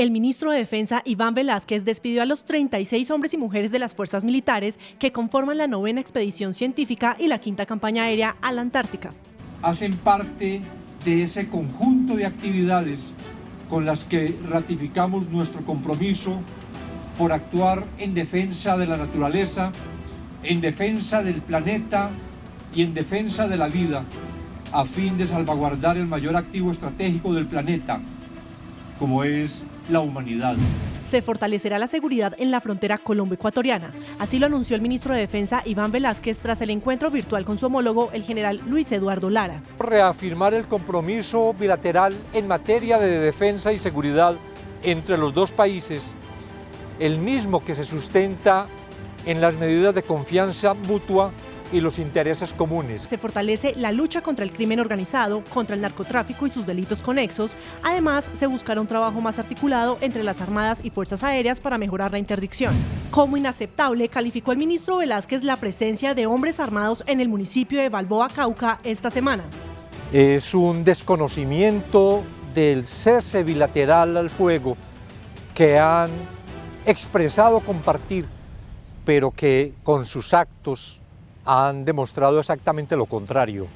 El ministro de Defensa, Iván Velázquez, despidió a los 36 hombres y mujeres de las fuerzas militares que conforman la novena expedición científica y la quinta campaña aérea a la Antártica. Hacen parte de ese conjunto de actividades con las que ratificamos nuestro compromiso por actuar en defensa de la naturaleza, en defensa del planeta y en defensa de la vida, a fin de salvaguardar el mayor activo estratégico del planeta, como es la humanidad. Se fortalecerá la seguridad en la frontera colombo-ecuatoriana. Así lo anunció el ministro de Defensa Iván Velázquez tras el encuentro virtual con su homólogo, el general Luis Eduardo Lara. Reafirmar el compromiso bilateral en materia de defensa y seguridad entre los dos países, el mismo que se sustenta en las medidas de confianza mutua y los intereses comunes. Se fortalece la lucha contra el crimen organizado, contra el narcotráfico y sus delitos conexos. Además, se buscará un trabajo más articulado entre las Armadas y Fuerzas Aéreas para mejorar la interdicción. Como inaceptable, calificó el ministro Velázquez la presencia de hombres armados en el municipio de Balboa, Cauca, esta semana. Es un desconocimiento del cese bilateral al fuego que han expresado compartir, pero que con sus actos han demostrado exactamente lo contrario.